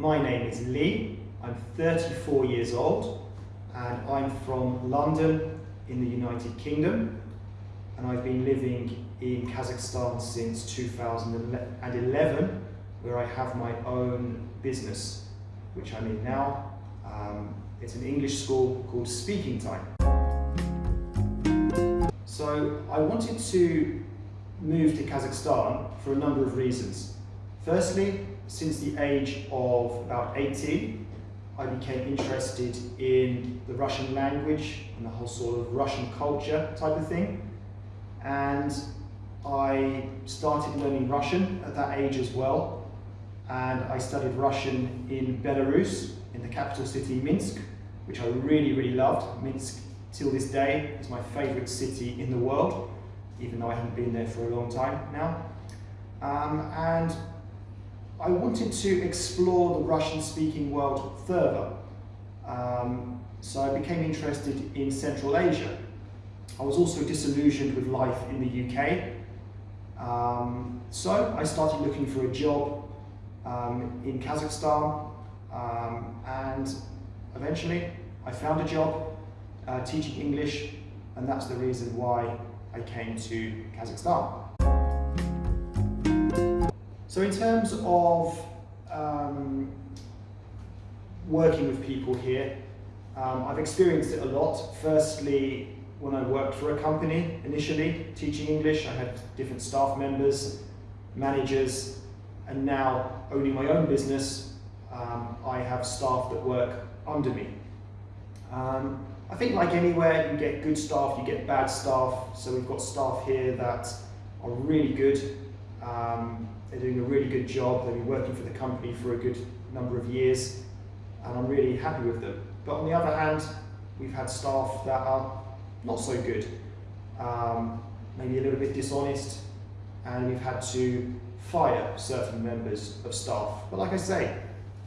my name is Lee. I'm 34 years old and I'm from London in the United Kingdom and I've been living in Kazakhstan since 2011 where I have my own business which I'm in now. Um, it's an English school called Speaking Time. So I wanted to move to Kazakhstan for a number of reasons. Firstly, since the age of about 18, I became interested in the Russian language and the whole sort of Russian culture type of thing. And I started learning Russian at that age as well. And I studied Russian in Belarus, in the capital city Minsk, which I really, really loved. Minsk, till this day, is my favorite city in the world, even though I haven't been there for a long time now. Um, and I wanted to explore the Russian-speaking world further. Um, so I became interested in Central Asia. I was also disillusioned with life in the UK. Um, so I started looking for a job um, in Kazakhstan um, and eventually I found a job uh, teaching English and that's the reason why I came to Kazakhstan. So in terms of um, working with people here, um, I've experienced it a lot. Firstly, when I worked for a company initially, teaching English, I had different staff members, managers, and now owning my own business, um, I have staff that work under me. Um, I think like anywhere, you get good staff, you get bad staff. So we've got staff here that are really good. Um, they're doing a really good job. They've been working for the company for a good number of years and I'm really happy with them. But on the other hand, we've had staff that are not so good, um, maybe a little bit dishonest, and we've had to fire certain members of staff. But like I say,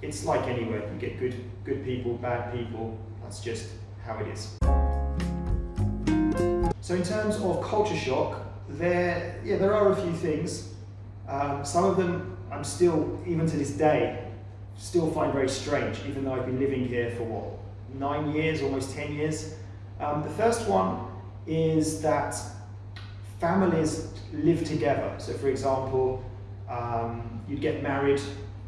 it's like anywhere, you get good, good people, bad people, that's just how it is. So in terms of culture shock, there, yeah, there are a few things um, some of them I'm still, even to this day, still find very strange, even though I've been living here for what, nine years, almost 10 years. Um, the first one is that families live together. So for example, um, you'd get married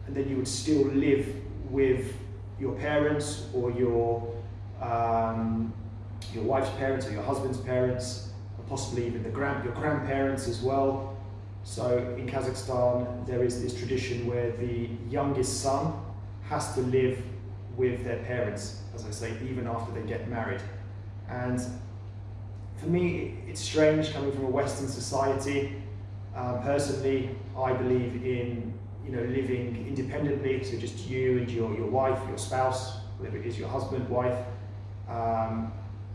and then you would still live with your parents or your, um, your wife's parents or your husband's parents, or possibly even the grand, your grandparents as well. So in Kazakhstan, there is this tradition where the youngest son has to live with their parents, as I say, even after they get married. And for me, it's strange coming from a Western society. Um, personally, I believe in you know living independently, so just you and your, your wife, your spouse, whatever it is, your husband, wife, um,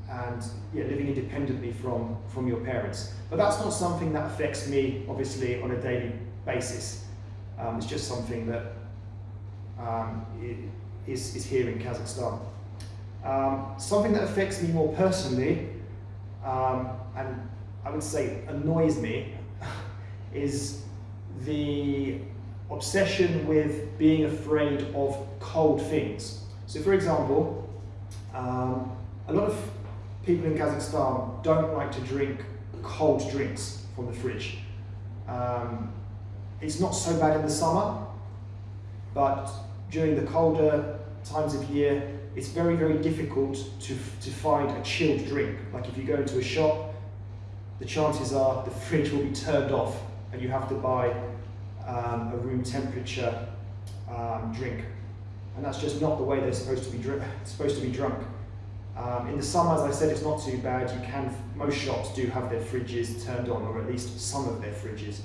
and yeah, living independently from, from your parents. But that's not something that affects me, obviously, on a daily basis. Um, it's just something that um, is, is here in Kazakhstan. Um, something that affects me more personally, um, and I would say annoys me, is the obsession with being afraid of cold things. So for example, um, a lot of people in Kazakhstan don't like to drink cold drinks from the fridge. Um, it's not so bad in the summer, but during the colder times of year, it's very, very difficult to, to find a chilled drink. Like if you go into a shop, the chances are the fridge will be turned off and you have to buy um, a room temperature um, drink. And that's just not the way they're supposed to be, supposed to be drunk. Um, in the summer, as I said, it's not too bad. You can, most shops do have their fridges turned on, or at least some of their fridges.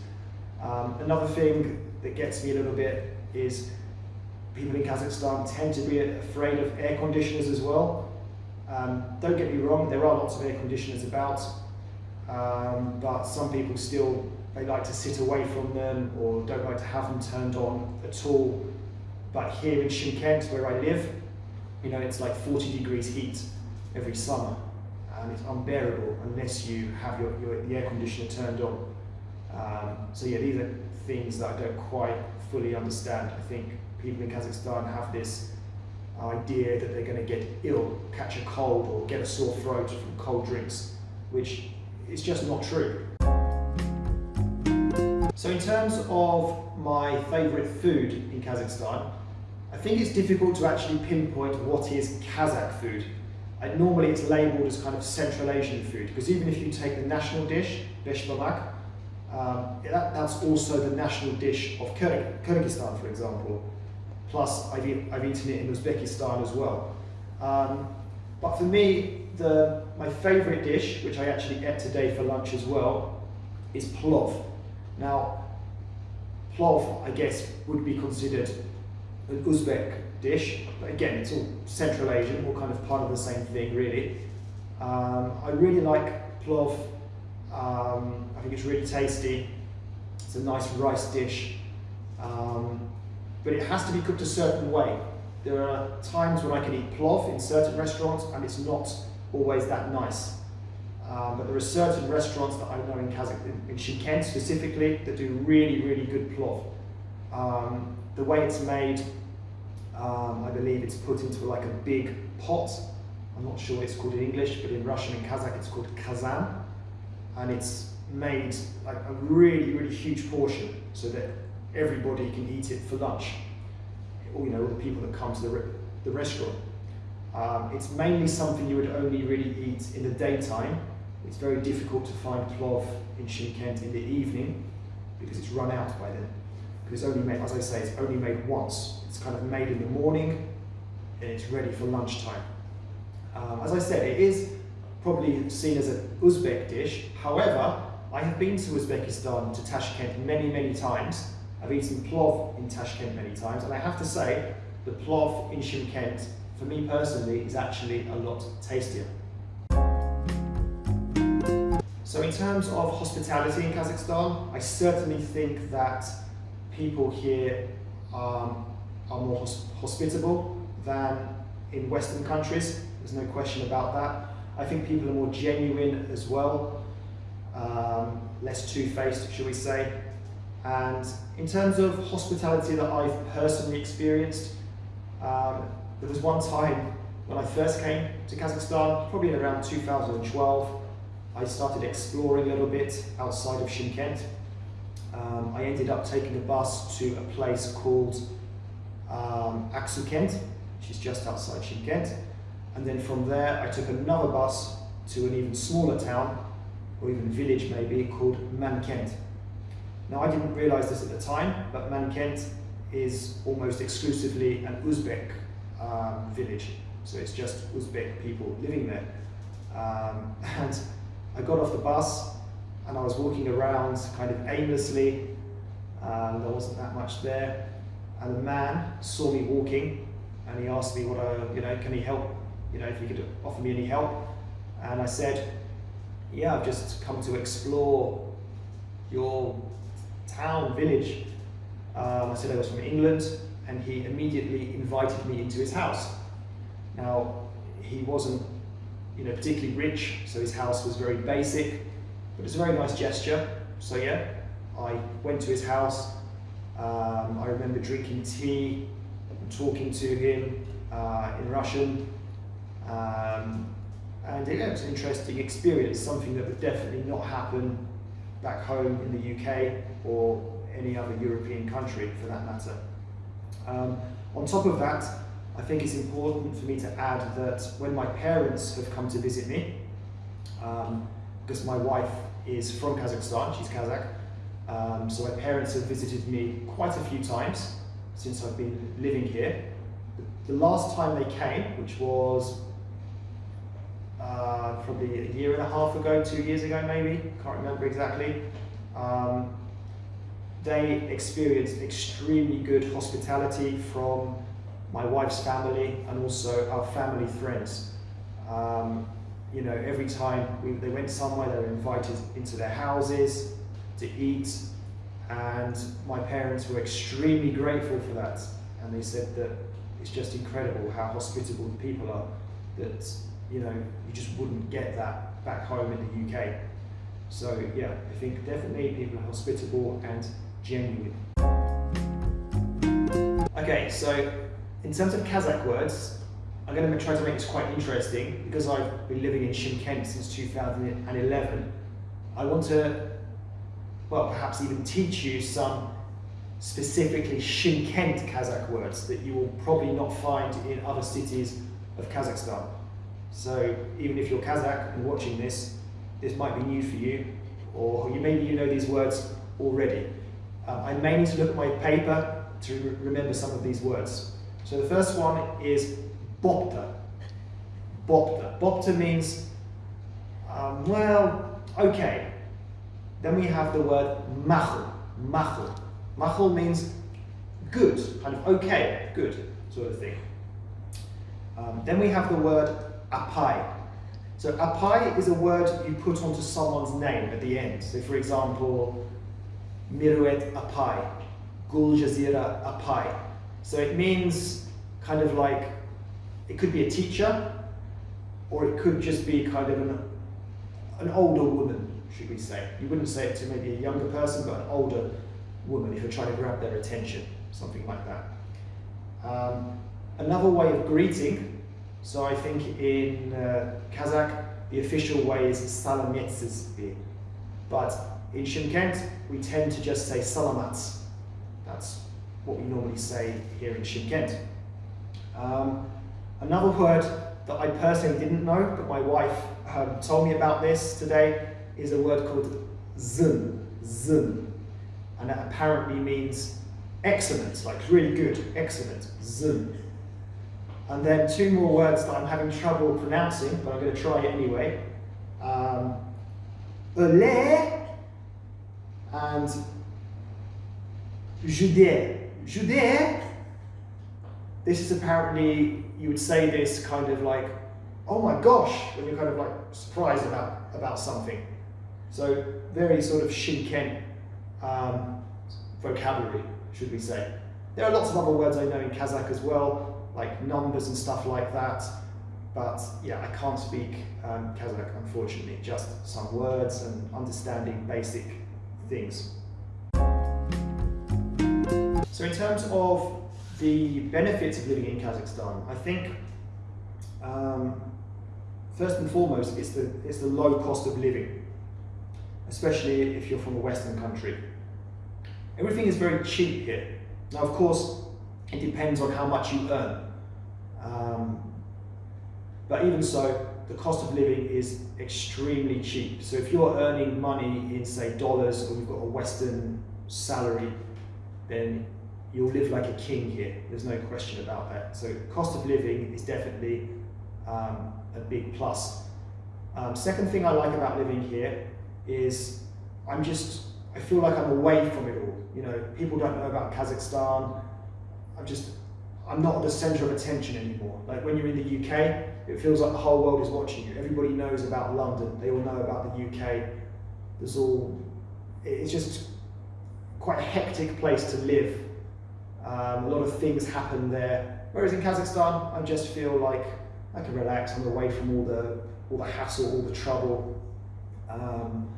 Um, another thing that gets me a little bit is people in Kazakhstan tend to be afraid of air conditioners as well. Um, don't get me wrong, there are lots of air conditioners about, um, but some people still, they like to sit away from them or don't like to have them turned on at all. But here in Shymkent, where I live, you know, it's like 40 degrees heat every summer and it's unbearable unless you have your, your the air conditioner turned on. Um, so yeah, these are things that I don't quite fully understand. I think people in Kazakhstan have this idea that they're going to get ill, catch a cold, or get a sore throat from cold drinks, which is just not true. So in terms of my favourite food in Kazakhstan, I think it's difficult to actually pinpoint what is Kazakh food. And normally it's labelled as kind of Central Asian food, because even if you take the national dish, beshbarmak, um, that, that's also the national dish of Kyrgyzstan, for example. Plus, I've, I've eaten it in Uzbekistan as well. Um, but for me, the, my favourite dish, which I actually ate today for lunch as well, is plov. Now, plov, I guess, would be considered an Uzbek dish, but again, it's all Central Asian, all kind of part of the same thing, really. Um, I really like plov. Um, I think it's really tasty. It's a nice rice dish, um, but it has to be cooked a certain way. There are times when I can eat plov in certain restaurants, and it's not always that nice. Um, but there are certain restaurants that I know in Kazakhstan, in Shymkent specifically, that do really, really good plov. Um, the way it's made, um, I believe it's put into like a big pot. I'm not sure it's called in English, but in Russian and Kazakh it's called kazan. And it's made like a really, really huge portion so that everybody can eat it for lunch. Or, you know, all the people that come to the, the restaurant. Um, it's mainly something you would only really eat in the daytime. It's very difficult to find plov in Shymkent in the evening because it's run out by then. It's only made, as I say, it's only made once. It's kind of made in the morning and it's ready for lunchtime. Um, as I said, it is probably seen as an Uzbek dish. However, I have been to Uzbekistan, to Tashkent many, many times. I've eaten plov in Tashkent many times, and I have to say, the plov in Shymkent for me personally, is actually a lot tastier. So in terms of hospitality in Kazakhstan, I certainly think that people here um, are more hos hospitable than in Western countries. There's no question about that. I think people are more genuine as well, um, less two-faced, shall we say. And in terms of hospitality that I've personally experienced, um, there was one time when I first came to Kazakhstan, probably in around 2012, I started exploring a little bit outside of Shymkent. Um, I ended up taking a bus to a place called um, Aksukent, which is just outside Shymkent. And then from there, I took another bus to an even smaller town, or even village maybe, called Mankent. Now, I didn't realize this at the time, but Mankent is almost exclusively an Uzbek um, village. So it's just Uzbek people living there. Um, and I got off the bus and I was walking around kind of aimlessly. Um, there wasn't that much there. And a man saw me walking and he asked me what I, you know, can he help, you know, if he could offer me any help. And I said, yeah, I've just come to explore your town, village. Um, I said I was from England and he immediately invited me into his house. Now, he wasn't you know, particularly rich, so his house was very basic, but it's a very nice gesture. So yeah, I went to his house. Um, I remember drinking tea and talking to him uh, in Russian. Um, and yeah, it was an interesting experience, something that would definitely not happen back home in the UK or any other European country for that matter. Um, on top of that, I think it's important for me to add that when my parents have come to visit me, um, because my wife is from Kazakhstan, she's Kazakh, um, so my parents have visited me quite a few times since I've been living here. The last time they came, which was uh, probably a year and a half ago, two years ago maybe, can't remember exactly, um, they experienced extremely good hospitality from my wife's family and also our family friends. Um, you know, every time we, they went somewhere, they were invited into their houses to eat, and my parents were extremely grateful for that. And they said that it's just incredible how hospitable the people are, that, you know, you just wouldn't get that back home in the UK. So yeah, I think definitely people are hospitable and genuine. Okay, so in terms of Kazakh words, I'm going to try to make this quite interesting because I've been living in Shymkent since 2011. I want to, well, perhaps even teach you some specifically Shymkent Kazakh words that you will probably not find in other cities of Kazakhstan. So even if you're Kazakh and watching this, this might be new for you, or you maybe you know these words already. Um, I may need to look at my paper to re remember some of these words. So the first one is Bopta. Bopta. Bopta means, um, well, okay. Then we have the word machl. Machl. Machl means good, kind of okay, good sort of thing. Um, then we have the word apai. So apai is a word you put onto someone's name at the end. So for example, Miruet apai, Gul Jazira apai. So it means kind of like it could be a teacher, or it could just be kind of an, an older woman, should we say. You wouldn't say it to maybe a younger person, but an older woman if you're trying to grab their attention, something like that. Um, another way of greeting, so I think in uh, Kazakh, the official way is salametsizbi, but in Shymkent, we tend to just say salamats. That's what we normally say here in Shymkent. Um, Another word that I personally didn't know, but my wife um, told me about this today, is a word called zun, zun. And that apparently means excellent, like really good, excellent, zun. And then two more words that I'm having trouble pronouncing, but I'm going to try it anyway. Um, and jude. Jude this is apparently, you would say this kind of like, oh my gosh, when you're kind of like surprised about, about something. So very sort of Shymkent um, vocabulary, should we say. There are lots of other words I know in Kazakh as well, like numbers and stuff like that. But yeah, I can't speak um, Kazakh, unfortunately, just some words and understanding basic things. So in terms of the benefits of living in Kazakhstan, I think um, first and foremost it's the, it's the low cost of living, especially if you're from a Western country. Everything is very cheap here. Now, of course, it depends on how much you earn. Um, but even so, the cost of living is extremely cheap. So if you're earning money in, say, dollars, or you've got a Western salary, then you'll live like a king here. There's no question about that. So cost of living is definitely um, a big plus. Um, second thing I like about living here is I'm just, I feel like I'm away from it all. You know, people don't know about Kazakhstan. I'm just, I'm not the center of attention anymore. Like when you're in the UK, it feels like the whole world is watching you. Everybody knows about London. They all know about the UK. There's all, it's just quite a hectic place to live um, a lot of things happen there. Whereas in Kazakhstan, I just feel like I can relax. I'm away from all the all the hassle, all the trouble, um,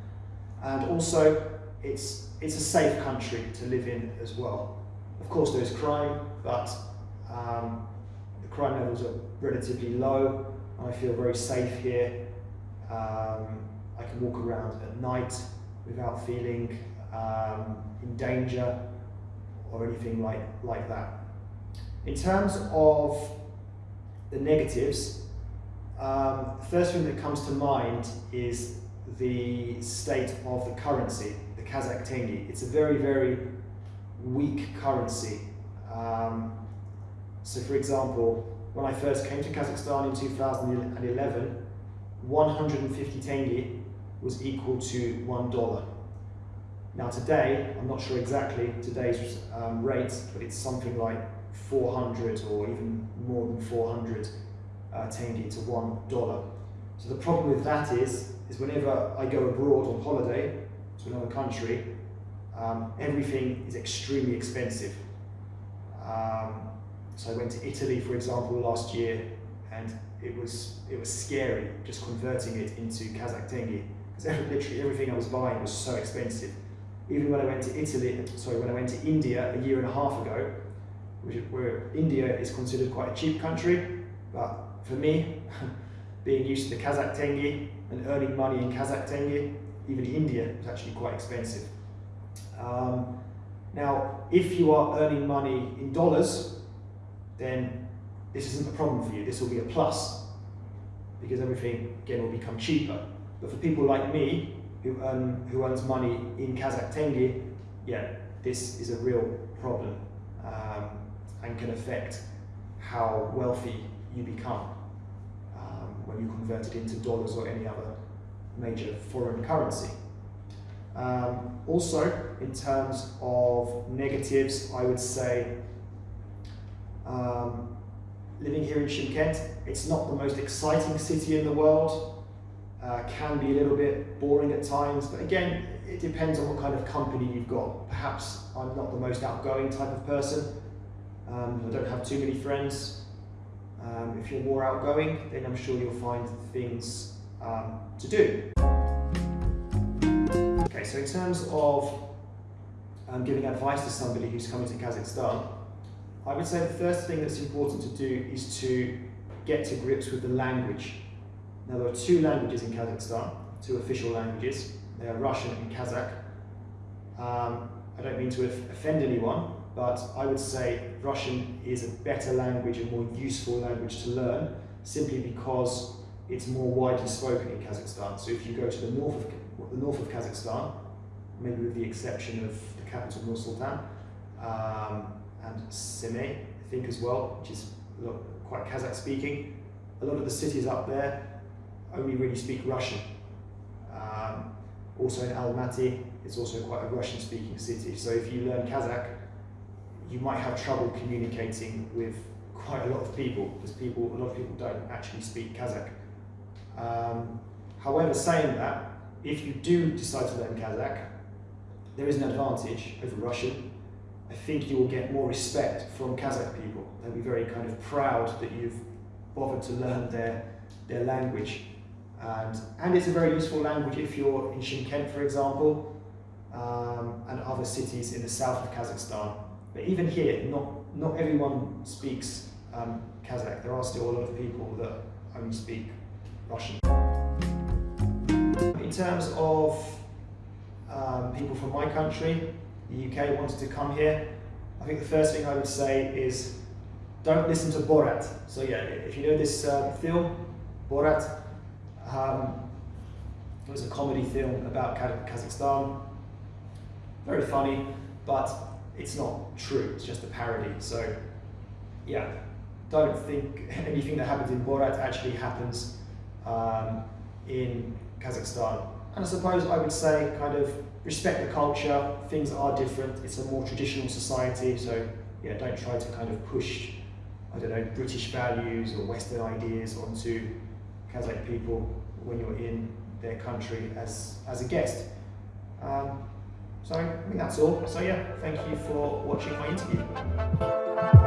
and also it's it's a safe country to live in as well. Of course, there is crime, but um, the crime levels are relatively low. I feel very safe here. Um, I can walk around at night without feeling um, in danger or anything like, like that. In terms of the negatives, um, the first thing that comes to mind is the state of the currency, the Kazakh tenge. It's a very, very weak currency. Um, so for example, when I first came to Kazakhstan in 2011, 150 tenge was equal to one dollar. Now today, I'm not sure exactly today's um, rate, but it's something like 400 or even more than 400 uh, tenge to one dollar. So the problem with that is, is whenever I go abroad on holiday to another country, um, everything is extremely expensive. Um, so I went to Italy, for example, last year, and it was it was scary just converting it into Kazakh tenge because literally everything I was buying was so expensive. Even when I went to Italy, sorry, when I went to India a year and a half ago, which, where India is considered quite a cheap country, but for me, being used to the Kazakh tenge and earning money in Kazakh tenge, even India is actually quite expensive. Um, now, if you are earning money in dollars, then this isn't a problem for you. This will be a plus because everything, again, will become cheaper. But for people like me, who, earn, who earns money in Kazakh tenge, yeah, this is a real problem um, and can affect how wealthy you become um, when you convert it into dollars or any other major foreign currency. Um, also, in terms of negatives, I would say um, living here in Shymkent, it's not the most exciting city in the world. Uh, can be a little bit boring at times, but again, it depends on what kind of company you've got. Perhaps I'm not the most outgoing type of person. Um, I don't have too many friends. Um, if you're more outgoing, then I'm sure you'll find things um, to do. Okay, so in terms of um, giving advice to somebody who's coming to Kazakhstan, I would say the first thing that's important to do is to get to grips with the language. Now there are two languages in Kazakhstan, two official languages. They are Russian and Kazakh. Um, I don't mean to offend anyone, but I would say Russian is a better language, a more useful language to learn, simply because it's more widely spoken in Kazakhstan. So if you go to the north of the north of Kazakhstan, maybe with the exception of the capital Nur Sultan, um, and Semey, I think as well, which is quite Kazakh speaking. A lot of the cities up there only really speak Russian. Um, also in Almaty, it's also quite a Russian speaking city. So if you learn Kazakh, you might have trouble communicating with quite a lot of people because people, a lot of people don't actually speak Kazakh. Um, however, saying that, if you do decide to learn Kazakh, there is an advantage over Russian I think you will get more respect from Kazakh people. They'll be very kind of proud that you've bothered to learn their, their language. And, and it's a very useful language if you're in Shymkent, for example, um, and other cities in the south of Kazakhstan. But even here, not, not everyone speaks um, Kazakh. There are still a lot of people that only speak Russian. In terms of um, people from my country, the UK wanted to come here, I think the first thing I would say is don't listen to Borat. So yeah, if you know this uh, film, Borat, um, it was a comedy film about Kazakhstan. Very funny, but it's not true. It's just a parody. So yeah, don't think anything that happens in Borat actually happens um, in Kazakhstan. And I suppose I would say kind of respect the culture, things are different, it's a more traditional society, so yeah, don't try to kind of push, I don't know, British values or Western ideas onto Kazakh people when you're in their country as, as a guest. Um, so I think that's all. So yeah, thank you for watching my interview.